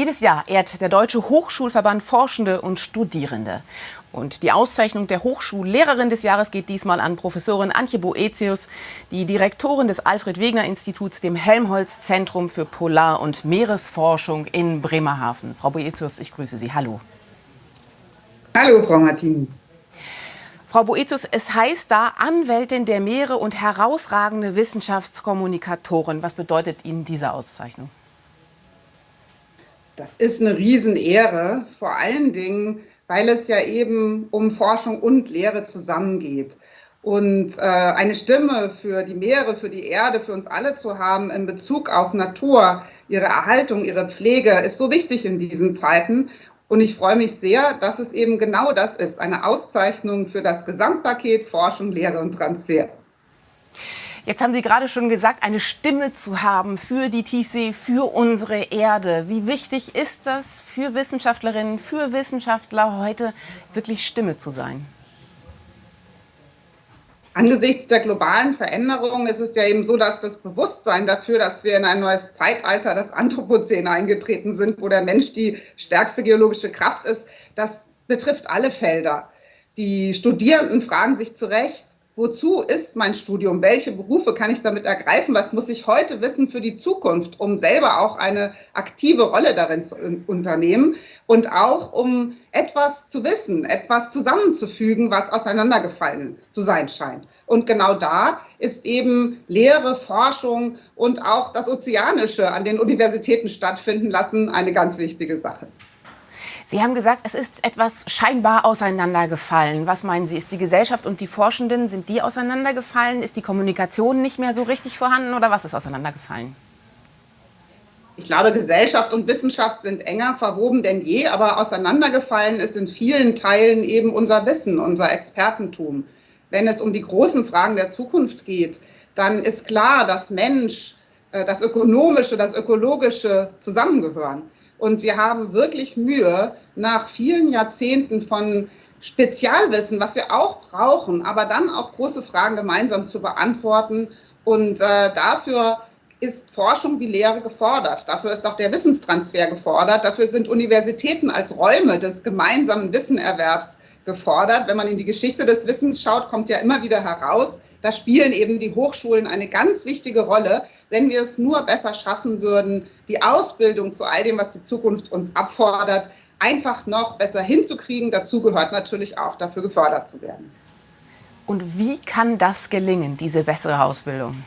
Jedes Jahr ehrt der Deutsche Hochschulverband Forschende und Studierende. Und die Auszeichnung der Hochschullehrerin des Jahres geht diesmal an Professorin Antje Boetius, die Direktorin des Alfred-Wegener-Instituts, dem Helmholtz-Zentrum für Polar- und Meeresforschung in Bremerhaven. Frau Boetius, ich grüße Sie. Hallo. Hallo, Frau Martini. Frau Boetius, es heißt da Anwältin der Meere und herausragende Wissenschaftskommunikatorin. Was bedeutet Ihnen diese Auszeichnung? Das ist eine Riesenehre, vor allen Dingen, weil es ja eben um Forschung und Lehre zusammengeht. Und äh, eine Stimme für die Meere, für die Erde, für uns alle zu haben in Bezug auf Natur, ihre Erhaltung, ihre Pflege, ist so wichtig in diesen Zeiten. Und ich freue mich sehr, dass es eben genau das ist, eine Auszeichnung für das Gesamtpaket Forschung, Lehre und Transfer. Jetzt haben Sie gerade schon gesagt, eine Stimme zu haben für die Tiefsee, für unsere Erde. Wie wichtig ist das für Wissenschaftlerinnen, für Wissenschaftler heute wirklich Stimme zu sein? Angesichts der globalen Veränderungen ist es ja eben so, dass das Bewusstsein dafür, dass wir in ein neues Zeitalter, das Anthropozän eingetreten sind, wo der Mensch die stärkste geologische Kraft ist, das betrifft alle Felder. Die Studierenden fragen sich zu Recht, wozu ist mein Studium? Welche Berufe kann ich damit ergreifen? Was muss ich heute wissen für die Zukunft, um selber auch eine aktive Rolle darin zu unternehmen und auch um etwas zu wissen, etwas zusammenzufügen, was auseinandergefallen zu sein scheint. Und genau da ist eben Lehre, Forschung und auch das Ozeanische an den Universitäten stattfinden lassen eine ganz wichtige Sache. Sie haben gesagt, es ist etwas scheinbar auseinandergefallen. Was meinen Sie? Ist die Gesellschaft und die Forschenden, sind die auseinandergefallen? Ist die Kommunikation nicht mehr so richtig vorhanden oder was ist auseinandergefallen? Ich glaube, Gesellschaft und Wissenschaft sind enger verwoben denn je, aber auseinandergefallen ist in vielen Teilen eben unser Wissen, unser Expertentum. Wenn es um die großen Fragen der Zukunft geht, dann ist klar, dass Mensch, äh, das Ökonomische, das Ökologische zusammengehören. Und wir haben wirklich Mühe, nach vielen Jahrzehnten von Spezialwissen, was wir auch brauchen, aber dann auch große Fragen gemeinsam zu beantworten. Und äh, dafür ist Forschung wie Lehre gefordert. Dafür ist auch der Wissenstransfer gefordert. Dafür sind Universitäten als Räume des gemeinsamen Wissenerwerbs gefordert. Wenn man in die Geschichte des Wissens schaut, kommt ja immer wieder heraus, da spielen eben die Hochschulen eine ganz wichtige Rolle, wenn wir es nur besser schaffen würden, die Ausbildung zu all dem, was die Zukunft uns abfordert, einfach noch besser hinzukriegen. Dazu gehört natürlich auch, dafür gefördert zu werden. Und wie kann das gelingen, diese bessere Ausbildung?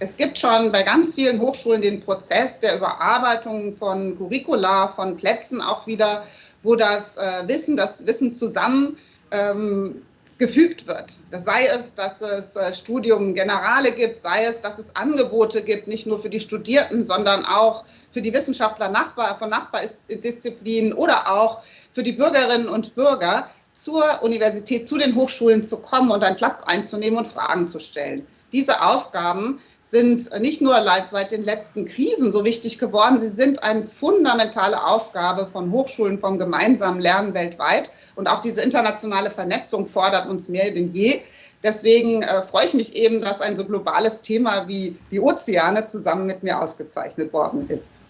Es gibt schon bei ganz vielen Hochschulen den Prozess der Überarbeitung von Curricula, von Plätzen auch wieder, wo das äh, Wissen, das Wissen zusammen ähm, gefügt wird. Sei es, dass es äh, Studium Generale gibt, sei es, dass es Angebote gibt, nicht nur für die Studierenden, sondern auch für die Wissenschaftler Nachbar, von Nachbardisziplinen oder auch für die Bürgerinnen und Bürger zur Universität, zu den Hochschulen zu kommen und einen Platz einzunehmen und Fragen zu stellen. Diese Aufgaben sind nicht nur seit den letzten Krisen so wichtig geworden, sie sind eine fundamentale Aufgabe von Hochschulen, vom gemeinsamen Lernen weltweit. Und auch diese internationale Vernetzung fordert uns mehr denn je. Deswegen äh, freue ich mich eben, dass ein so globales Thema wie die Ozeane zusammen mit mir ausgezeichnet worden ist.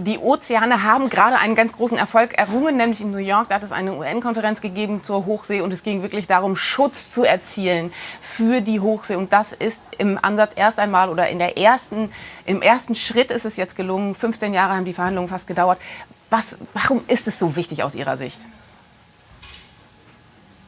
Die Ozeane haben gerade einen ganz großen Erfolg errungen, nämlich in New York. Da hat es eine UN-Konferenz gegeben zur Hochsee und es ging wirklich darum, Schutz zu erzielen für die Hochsee. Und das ist im Ansatz erst einmal oder in der ersten, im ersten Schritt ist es jetzt gelungen. 15 Jahre haben die Verhandlungen fast gedauert. Was, warum ist es so wichtig aus Ihrer Sicht?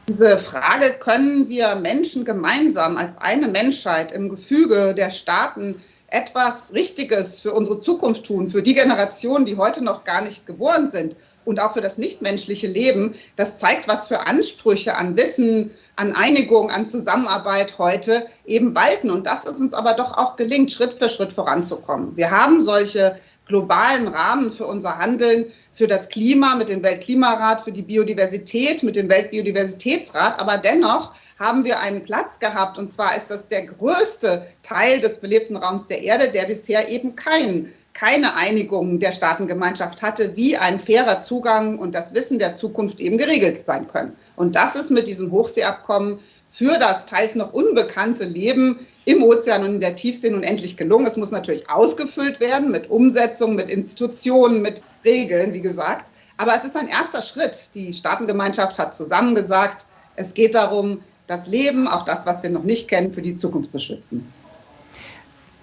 Diese Frage, können wir Menschen gemeinsam als eine Menschheit im Gefüge der Staaten etwas Richtiges für unsere Zukunft tun, für die Generationen, die heute noch gar nicht geboren sind und auch für das nichtmenschliche Leben, das zeigt, was für Ansprüche an Wissen, an Einigung, an Zusammenarbeit heute eben walten. Und das ist uns aber doch auch gelingt, Schritt für Schritt voranzukommen. Wir haben solche globalen Rahmen für unser Handeln, für das Klima mit dem Weltklimarat, für die Biodiversität mit dem Weltbiodiversitätsrat. Aber dennoch haben wir einen Platz gehabt, und zwar ist das der größte Teil des belebten Raums der Erde, der bisher eben kein, keine Einigung der Staatengemeinschaft hatte, wie ein fairer Zugang und das Wissen der Zukunft eben geregelt sein können. Und das ist mit diesem Hochseeabkommen für das teils noch unbekannte Leben im Ozean und in der Tiefsee nun endlich gelungen. Es muss natürlich ausgefüllt werden mit Umsetzung, mit Institutionen, mit Regeln, wie gesagt. Aber es ist ein erster Schritt. Die Staatengemeinschaft hat zusammengesagt, es geht darum, das Leben, auch das, was wir noch nicht kennen, für die Zukunft zu schützen.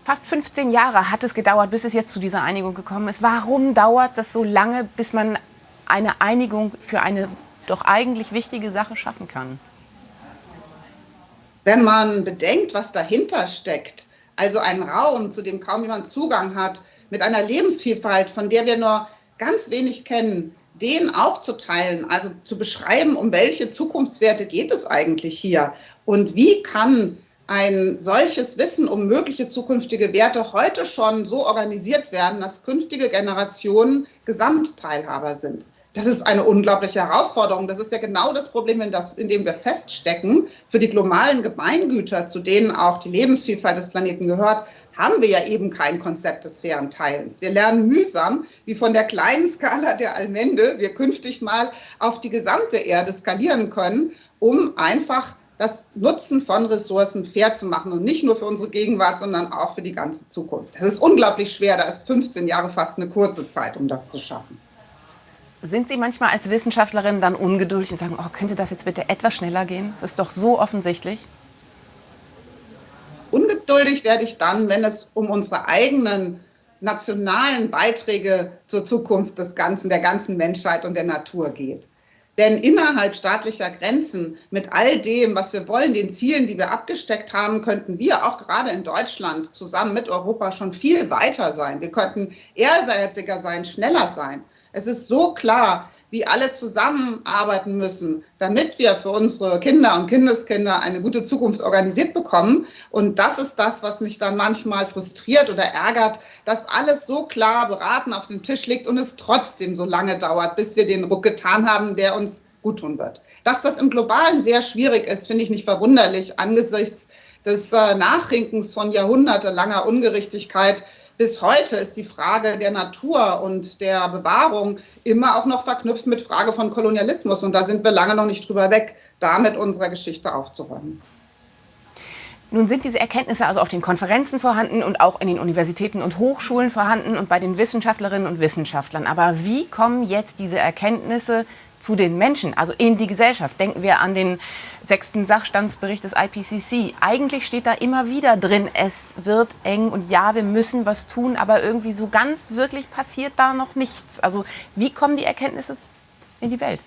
Fast 15 Jahre hat es gedauert, bis es jetzt zu dieser Einigung gekommen ist. Warum dauert das so lange, bis man eine Einigung für eine doch eigentlich wichtige Sache schaffen kann? Wenn man bedenkt, was dahinter steckt, also ein Raum, zu dem kaum jemand Zugang hat, mit einer Lebensvielfalt, von der wir nur ganz wenig kennen, den aufzuteilen, also zu beschreiben, um welche Zukunftswerte geht es eigentlich hier und wie kann ein solches Wissen um mögliche zukünftige Werte heute schon so organisiert werden, dass künftige Generationen Gesamtteilhaber sind. Das ist eine unglaubliche Herausforderung. Das ist ja genau das Problem, in, das, in dem wir feststecken. Für die globalen Gemeingüter, zu denen auch die Lebensvielfalt des Planeten gehört, haben wir ja eben kein Konzept des fairen Teilens. Wir lernen mühsam, wie von der kleinen Skala der Allmende wir künftig mal auf die gesamte Erde skalieren können, um einfach das Nutzen von Ressourcen fair zu machen und nicht nur für unsere Gegenwart, sondern auch für die ganze Zukunft. Das ist unglaublich schwer. Da ist 15 Jahre fast eine kurze Zeit, um das zu schaffen. Sind Sie manchmal als Wissenschaftlerin dann ungeduldig und sagen, oh, könnte das jetzt bitte etwas schneller gehen? Das ist doch so offensichtlich. Ungeduldig werde ich dann, wenn es um unsere eigenen nationalen Beiträge zur Zukunft des Ganzen, der ganzen Menschheit und der Natur geht. Denn innerhalb staatlicher Grenzen mit all dem, was wir wollen, den Zielen, die wir abgesteckt haben, könnten wir auch gerade in Deutschland zusammen mit Europa schon viel weiter sein. Wir könnten ehrgeiziger sein, schneller sein. Es ist so klar, wie alle zusammenarbeiten müssen, damit wir für unsere Kinder und Kindeskinder eine gute Zukunft organisiert bekommen. Und das ist das, was mich dann manchmal frustriert oder ärgert, dass alles so klar beraten auf dem Tisch liegt und es trotzdem so lange dauert, bis wir den Ruck getan haben, der uns gut tun wird. Dass das im Globalen sehr schwierig ist, finde ich nicht verwunderlich angesichts des äh, Nachrinkens von jahrhundertelanger Ungerechtigkeit bis heute ist die Frage der Natur und der Bewahrung immer auch noch verknüpft mit Frage von Kolonialismus. Und da sind wir lange noch nicht drüber weg, da mit unserer Geschichte aufzuräumen. Nun sind diese Erkenntnisse also auf den Konferenzen vorhanden und auch in den Universitäten und Hochschulen vorhanden und bei den Wissenschaftlerinnen und Wissenschaftlern. Aber wie kommen jetzt diese Erkenntnisse zu den Menschen, also in die Gesellschaft. Denken wir an den sechsten Sachstandsbericht des IPCC. Eigentlich steht da immer wieder drin, es wird eng und ja, wir müssen was tun, aber irgendwie so ganz wirklich passiert da noch nichts. Also wie kommen die Erkenntnisse in die Welt?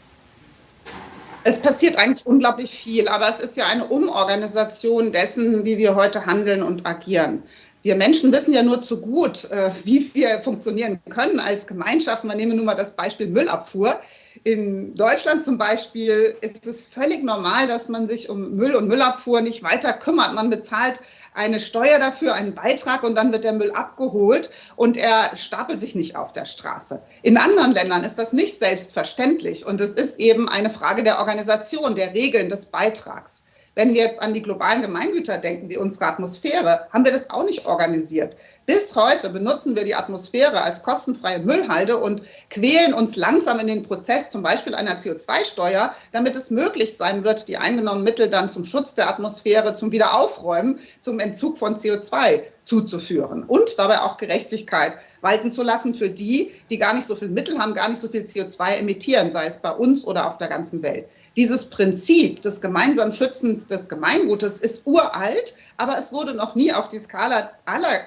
Es passiert eigentlich unglaublich viel, aber es ist ja eine Umorganisation dessen, wie wir heute handeln und agieren. Wir Menschen wissen ja nur zu gut, äh, wie wir funktionieren können als Gemeinschaft. Man nehme nun mal das Beispiel Müllabfuhr. In Deutschland zum Beispiel ist es völlig normal, dass man sich um Müll und Müllabfuhr nicht weiter kümmert. Man bezahlt eine Steuer dafür, einen Beitrag und dann wird der Müll abgeholt und er stapelt sich nicht auf der Straße. In anderen Ländern ist das nicht selbstverständlich und es ist eben eine Frage der Organisation, der Regeln des Beitrags. Wenn wir jetzt an die globalen Gemeingüter denken, wie unsere Atmosphäre, haben wir das auch nicht organisiert. Bis heute benutzen wir die Atmosphäre als kostenfreie Müllhalde und quälen uns langsam in den Prozess zum Beispiel einer CO2-Steuer, damit es möglich sein wird, die eingenommenen Mittel dann zum Schutz der Atmosphäre, zum Wiederaufräumen, zum Entzug von CO2 zuzuführen und dabei auch Gerechtigkeit walten zu lassen für die, die gar nicht so viel Mittel haben, gar nicht so viel CO2 emittieren, sei es bei uns oder auf der ganzen Welt. Dieses Prinzip des gemeinsamen Schützens des Gemeingutes ist uralt, aber es wurde noch nie auf die Skala aller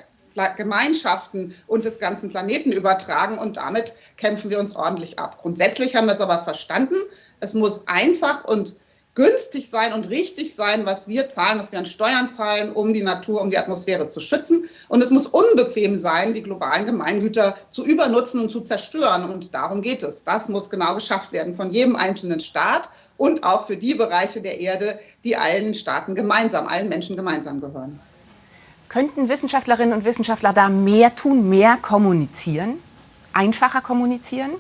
Gemeinschaften und des ganzen Planeten übertragen und damit kämpfen wir uns ordentlich ab. Grundsätzlich haben wir es aber verstanden. Es muss einfach und günstig sein und richtig sein, was wir zahlen, was wir an Steuern zahlen, um die Natur, um die Atmosphäre zu schützen. Und es muss unbequem sein, die globalen Gemeingüter zu übernutzen und zu zerstören. Und darum geht es. Das muss genau geschafft werden von jedem einzelnen Staat und auch für die Bereiche der Erde, die allen Staaten gemeinsam, allen Menschen gemeinsam gehören. Könnten Wissenschaftlerinnen und Wissenschaftler da mehr tun, mehr kommunizieren, einfacher kommunizieren?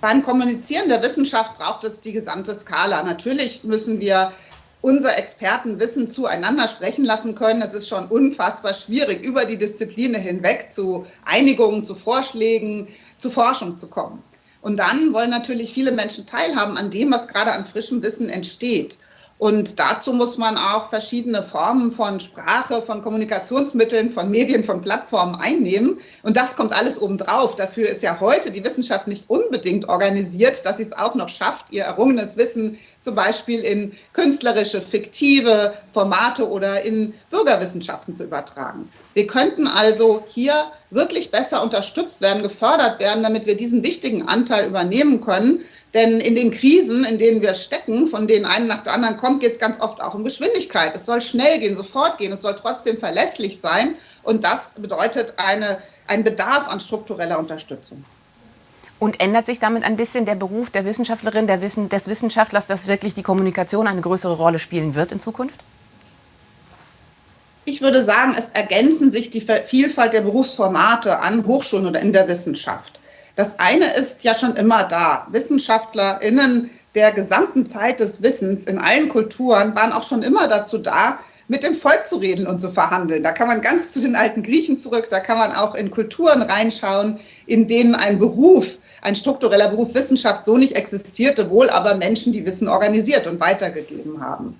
Beim Kommunizieren der Wissenschaft braucht es die gesamte Skala. Natürlich müssen wir unser Expertenwissen zueinander sprechen lassen können. Es ist schon unfassbar schwierig, über die Disziplinen hinweg zu Einigungen, zu Vorschlägen, zu Forschung zu kommen. Und dann wollen natürlich viele Menschen teilhaben an dem, was gerade an frischem Wissen entsteht. Und dazu muss man auch verschiedene Formen von Sprache, von Kommunikationsmitteln, von Medien, von Plattformen einnehmen. Und das kommt alles obendrauf. Dafür ist ja heute die Wissenschaft nicht unbedingt organisiert, dass sie es auch noch schafft, ihr errungenes Wissen zum Beispiel in künstlerische, fiktive Formate oder in Bürgerwissenschaften zu übertragen. Wir könnten also hier wirklich besser unterstützt werden, gefördert werden, damit wir diesen wichtigen Anteil übernehmen können. Denn in den Krisen, in denen wir stecken, von denen einen nach der anderen kommt, geht es ganz oft auch um Geschwindigkeit. Es soll schnell gehen, sofort gehen, es soll trotzdem verlässlich sein. Und das bedeutet eine, ein Bedarf an struktureller Unterstützung. Und ändert sich damit ein bisschen der Beruf der Wissenschaftlerin, der Wissen, des Wissenschaftlers, dass wirklich die Kommunikation eine größere Rolle spielen wird in Zukunft? Ich würde sagen, es ergänzen sich die Vielfalt der Berufsformate an Hochschulen oder in der Wissenschaft. Das eine ist ja schon immer da. WissenschaftlerInnen der gesamten Zeit des Wissens in allen Kulturen waren auch schon immer dazu da, mit dem Volk zu reden und zu verhandeln. Da kann man ganz zu den alten Griechen zurück, da kann man auch in Kulturen reinschauen, in denen ein Beruf, ein struktureller Beruf Wissenschaft so nicht existierte, wohl aber Menschen, die Wissen organisiert und weitergegeben haben.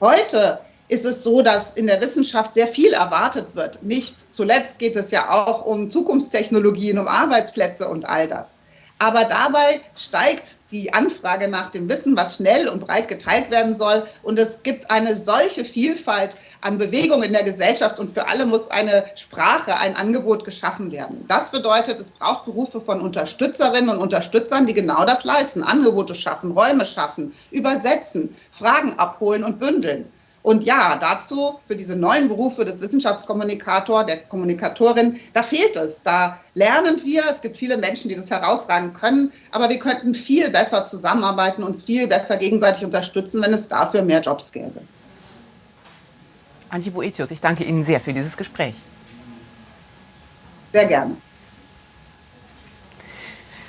Heute ist es so, dass in der Wissenschaft sehr viel erwartet wird. Nicht zuletzt geht es ja auch um Zukunftstechnologien, um Arbeitsplätze und all das. Aber dabei steigt die Anfrage nach dem Wissen, was schnell und breit geteilt werden soll. Und es gibt eine solche Vielfalt an Bewegung in der Gesellschaft und für alle muss eine Sprache, ein Angebot geschaffen werden. Das bedeutet, es braucht Berufe von Unterstützerinnen und Unterstützern, die genau das leisten. Angebote schaffen, Räume schaffen, übersetzen, Fragen abholen und bündeln. Und ja, dazu, für diese neuen Berufe des Wissenschaftskommunikator, der Kommunikatorin, da fehlt es. Da lernen wir, es gibt viele Menschen, die das herausragen können, aber wir könnten viel besser zusammenarbeiten, uns viel besser gegenseitig unterstützen, wenn es dafür mehr Jobs gäbe. Antje Boetius, ich danke Ihnen sehr für dieses Gespräch. Sehr gerne.